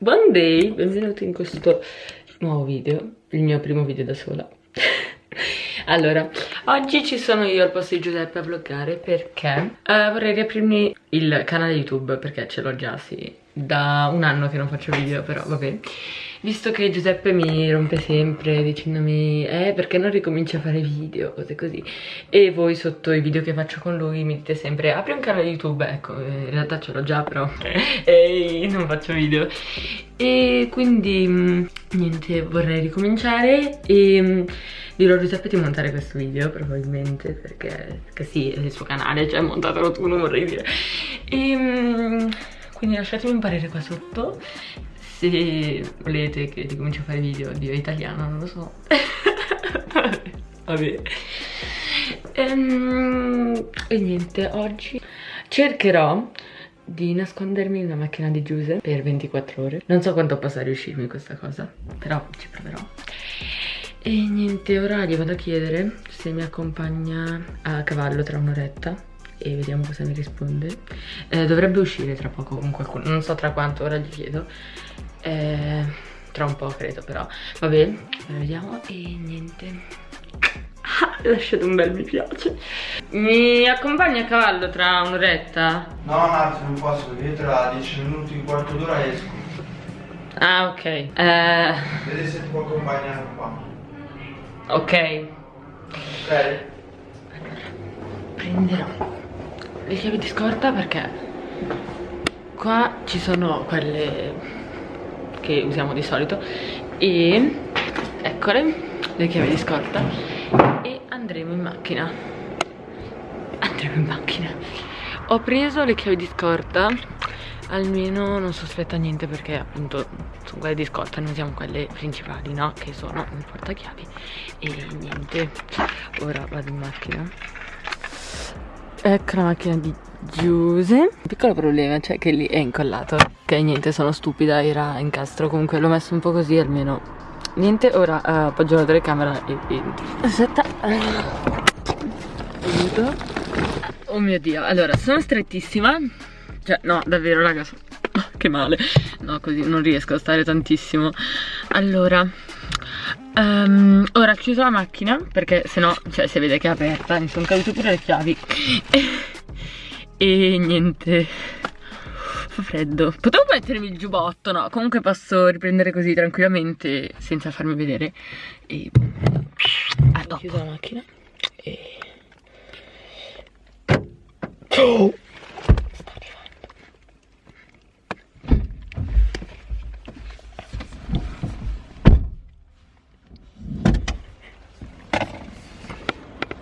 Buon day, benvenuti in questo nuovo video, il mio primo video da sola. allora, oggi ci sono io al posto di Giuseppe a vloggare perché uh, vorrei riaprirmi il canale YouTube perché ce l'ho già, sì, da un anno che non faccio video, però vabbè. Visto che Giuseppe mi rompe sempre dicendomi eh perché non ricominci a fare video, cose così. E voi sotto i video che faccio con lui mi dite sempre apri un canale YouTube, ecco in realtà ce l'ho già però e non faccio video. E quindi mm, niente vorrei ricominciare e mm, dirò a Giuseppe di montare questo video probabilmente perché, perché sì è il suo canale, cioè montatelo tu non vorrei dire. E mm, quindi lasciatemi un parere qua sotto se volete che ricominci a fare video di italiano, non lo so. Vabbè. Ehm, e niente, oggi cercherò di nascondermi nella macchina di Giuse per 24 ore. Non so quanto possa riuscirmi questa cosa, però ci proverò. E niente, ora gli vado a chiedere se mi accompagna a cavallo tra un'oretta e vediamo cosa mi risponde. Eh, dovrebbe uscire tra poco con qualcuno, non so tra quanto, ora gli chiedo. Eh, tra un po' credo però. Vabbè vediamo. E niente. Ah, lasciate un bel mi piace. Mi accompagna a cavallo tra un'oretta? no Marta non posso io tra 10 minuti un quarto d'ora esco. Ah ok. Eh... vedi se ti può accompagnare qua. ok. Ok. Allora prenderò le chiavi di scorta perché qua ci sono quelle che usiamo di solito e eccole le chiavi di scorta e andremo in macchina. Andremo in macchina. Ho preso le chiavi di scorta almeno non sospetta niente perché appunto sono quelle di scorta non usiamo quelle principali no? Che sono il portachiavi e niente. Ora vado in macchina ecco la macchina di Giuse. Piccolo problema cioè che lì è incollato. Ok niente sono stupida era incastro. Comunque l'ho messo un po' così almeno niente. Ora uh, appoggio la telecamera e entro aspetta aiuto. Oh mio dio allora sono strettissima. Cioè no davvero raga che male. No così non riesco a stare tantissimo. Allora Um, ora ho chiuso la macchina perché se no, cioè si vede che è aperta, mi sono cadute pure le chiavi. E niente. Fa freddo. Potevo mettermi il giubbotto no comunque posso riprendere così tranquillamente senza farmi vedere. E a dopo. ho chiuso la macchina e oh!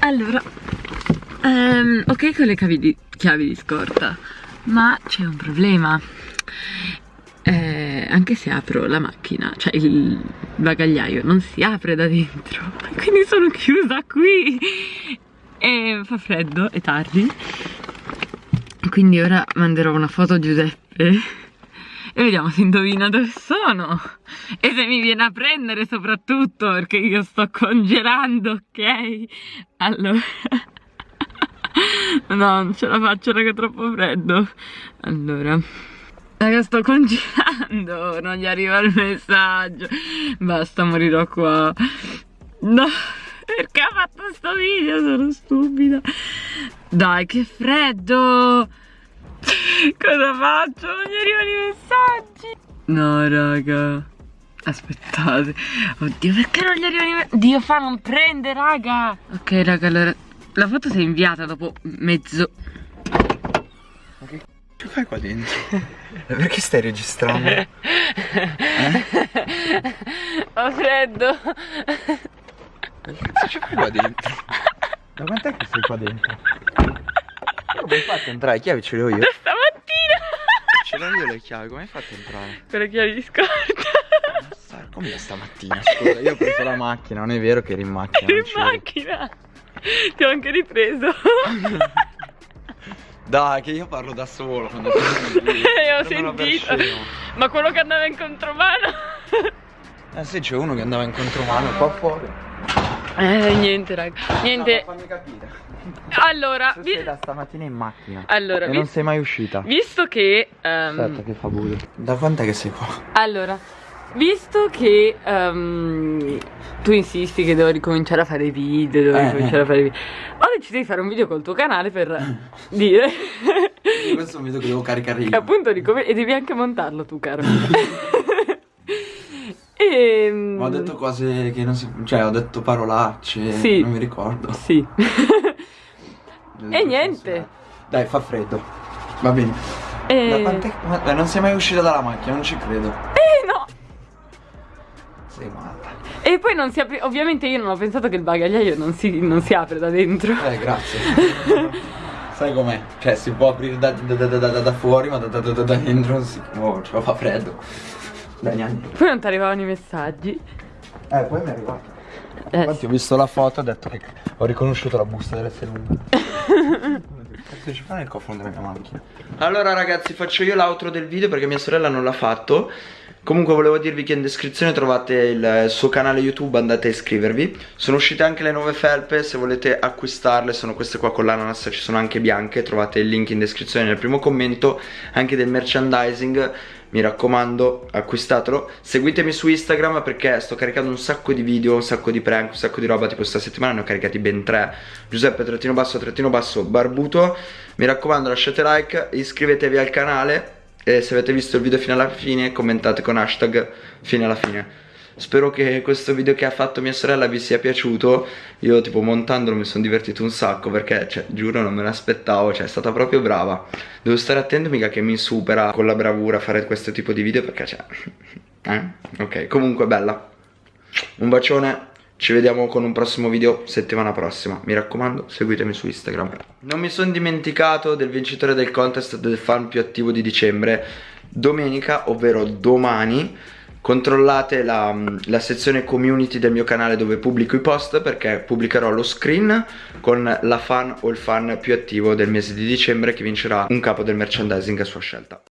Allora, um, ok con le chiavi di, chiavi di scorta, ma c'è un problema. Eh, anche se apro la macchina, cioè il bagagliaio non si apre da dentro, quindi sono chiusa qui e fa freddo, è tardi. Quindi ora manderò una foto a Giuseppe e vediamo se indovina dove sono. E se mi viene a prendere soprattutto perché io sto congelando ok? Allora. No non ce la faccio raga troppo freddo. Allora. Raga sto congelando non gli arriva il messaggio. Basta morirò qua. No perché ha fatto sto video? Sono stupida. Dai che freddo Cosa faccio? Non gli arrivano i messaggi. No, raga. Aspettate. Oddio, perché non gli arrivano i messaggi? Dio fa, non prende, raga. Ok, raga, allora. La foto si è inviata dopo mezzo. Ma che c***o fai qua dentro? perché stai registrando? Eh? Ho freddo. Che cazzo ci fai qua dentro? Da quant'è che sei qua dentro? Come hai fatto a entrare? Le chiavi ce le ho io. Da stamattina. Ce le ho io le chiavi, come hai fatto a entrare? Con le chiavi di scorta. Come da stamattina? Scusa, io ho preso la macchina, non è vero che eri in macchina. Eri in macchina. Ti ho anche ripreso. Dai, che io parlo da solo quando Eh, ho sentito. Ma quello che andava in contromano. Eh sì, c'è uno che andava in contromano qua fuori. Eh, niente, raga. Niente. No, fammi capire. Allora, Tu vi- sei da stamattina in macchina. Allora, e vi- non sei mai uscita. visto che ehm, Aspetta che fa buio. Da quant'è che sei qua? Allora, visto che ehm, tu insisti che devo ricominciare a fare video, devo Eh, ricominciare eh. a fare video, ho deciso di fare un video col tuo canale per dire Questo è un video che devo caricare io. appunto ricom- e devi anche montarlo tu, caro. e Ma ho detto cose che non si. Cioè, ho detto parolacce. Sì. Non mi ricordo. Sì. E niente. Dai, fa freddo. Va bene. E... eh, non sei mai uscita dalla macchina, non ci credo. Eh, no. Sei matta. E poi non si apre. Ovviamente io non ho pensato che il bagagliaio non si, non si apre da dentro. Eh, grazie. Sai com'è? Cioè, si può aprire da, da- da- da- fuori, ma da, da- da- da dentro non si muove, cioè fa freddo. Anni. Poi non ti arrivavano i messaggi. Eh, poi mi è arrivato. Eh, Infatti ho visto la foto e ho detto che ho riconosciuto la busta dell'essere umano. Cazzo ci fa nel cofano della mia macchina? Allora ragazzi faccio io l'outro del video perché mia sorella non l'ha fatto Comunque volevo dirvi che in descrizione trovate il suo canale YouTube, andate a iscrivervi Sono uscite anche le nuove felpe, se volete acquistarle sono queste qua con l'ananas, ci sono anche bianche Trovate il link in descrizione nel primo commento Anche del merchandising mi raccomando acquistatelo. Seguitemi su Instagram perché sto caricando un sacco di video un sacco di prank un sacco di roba tipo questa settimana ne ho caricati ben tre. Giuseppe trattino basso trattino basso barbuto. Mi raccomando lasciate like iscrivetevi al canale e se avete visto il video fino alla fine commentate con hashtag fino alla fine Spero che questo video che ha fatto mia sorella vi sia piaciuto. Io tipo montandolo mi sono divertito un sacco perché cioè giuro non me l'aspettavo Cioè è stata proprio brava. Devo stare attento mica che mi supera con la bravura a fare questo tipo di video perché cioè Eh? Ok. Comunque bella. Un bacione. Ci vediamo con un prossimo video settimana prossima. Mi raccomando seguitemi su Instagram. Non mi sono dimenticato del vincitore del contest del fan più attivo di dicembre. Domenica ovvero domani Controllate la, la, sezione community del mio canale dove pubblico i post perché pubblicherò lo screen con la fan o il fan più attivo del mese di dicembre che vincerà un capo del merchandising a sua scelta.